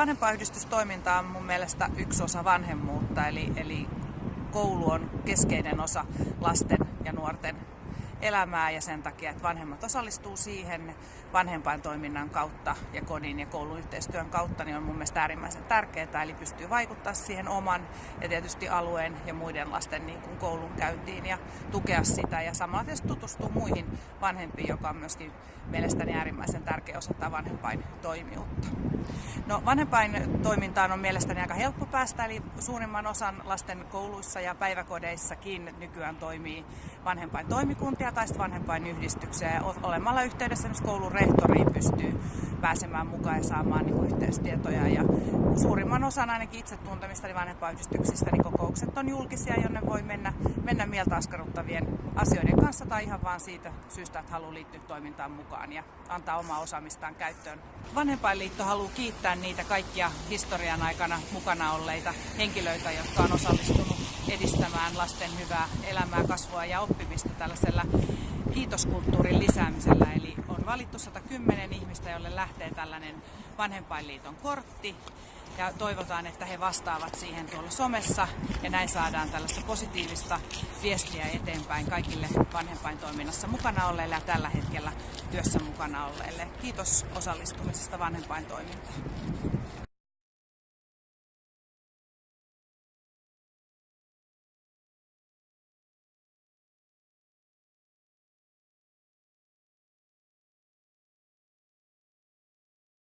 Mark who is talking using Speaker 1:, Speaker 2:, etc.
Speaker 1: Vanhempaiyhdistystoiminta on mun mielestä yksi osa vanhemmuutta, eli, eli koulu on keskeinen osa lasten ja nuorten elämää ja sen takia, että vanhemmat osallistuu siihen vanhempain toiminnan kautta ja kodin ja koulun yhteistyön kautta, niin on mun mielestä äärimmäisen tärkeää, eli pystyy vaikuttaa siihen oman ja tietysti alueen ja muiden lasten niin kuin koulun käyntiin ja tukea sitä. Ja samalla tietysti tutustua muihin vanhempiin, joka on myöskin mielestäni äärimmäisen tärkeä osa vanhempain toimijuutta. No, vanhempain toimintaan on mielestäni aika helppo päästä, eli suurimman osan lasten kouluissa ja päiväkodeissakin nykyään toimii vanhempain toimikuntia tai vanhempain yhdistyksiä. Ja olemalla yhteydessä myös koulun rehtoriin pystyy pääsemään mukaan ja saamaan niin yhteystietoja. Ja suurimman osan ainakin itse tuntemista vanhempainyhdistyksistä niin kokoukset on julkisia, jonne voi mennä, mennä mieltä askarruttavien asioiden kanssa tai ihan vaan siitä syystä, että haluaa liittyä toimintaan mukaan ja antaa omaa osaamistaan käyttöön. Vanhempainliitto haluaa kiittää niitä kaikkia historian aikana mukana olleita henkilöitä, jotka on osallistunut edistämään lasten hyvää elämää, kasvua ja oppimista tällaisella kiitoskulttuurin lisäämisellä. Eli on valittu 110 ihmistä, jolle lähtee tällainen vanhempainliiton kortti ja toivotaan, että he vastaavat siihen tuolla somessa ja näin saadaan tällaista positiivista viestiä eteenpäin kaikille vanhempaintoiminnassa mukana olleille ja tällä hetkellä työssä mukana olleille. Kiitos osallistumisesta vanhempaintoimintaan.